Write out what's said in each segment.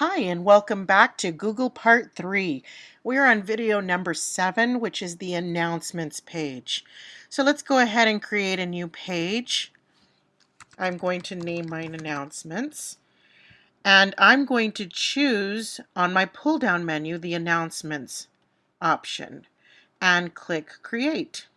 Hi, and welcome back to Google Part 3. We're on video number 7, which is the announcements page. So let's go ahead and create a new page. I'm going to name mine announcements. And I'm going to choose on my pull-down menu the announcements option and click create.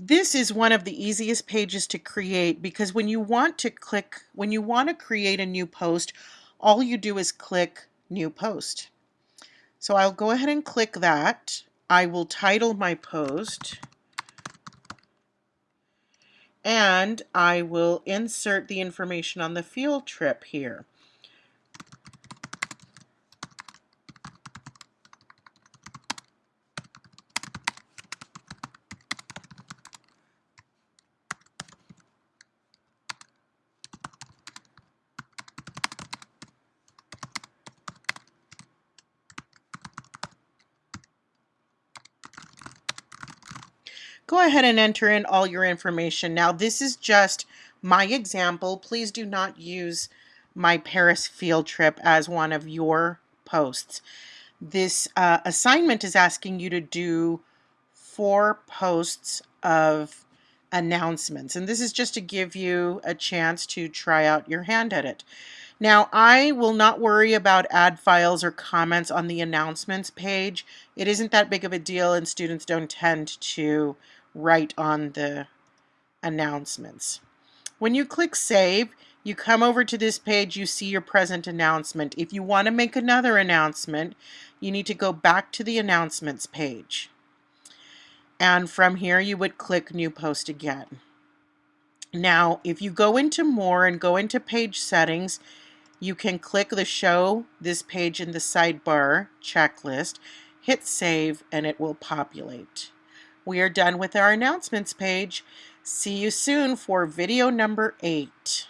This is one of the easiest pages to create because when you want to click, when you want to create a new post, all you do is click new post. So I'll go ahead and click that. I will title my post and I will insert the information on the field trip here. Go ahead and enter in all your information. Now this is just my example. Please do not use my Paris field trip as one of your posts. This uh, assignment is asking you to do four posts of announcements. And this is just to give you a chance to try out your hand at it. Now, I will not worry about add files or comments on the announcements page. It isn't that big of a deal and students don't tend to write on the announcements. When you click Save, you come over to this page, you see your present announcement. If you want to make another announcement, you need to go back to the announcements page. And from here, you would click New Post again. Now, if you go into More and go into Page Settings, you can click the Show this page in the sidebar checklist, hit Save, and it will populate. We are done with our announcements page. See you soon for video number eight.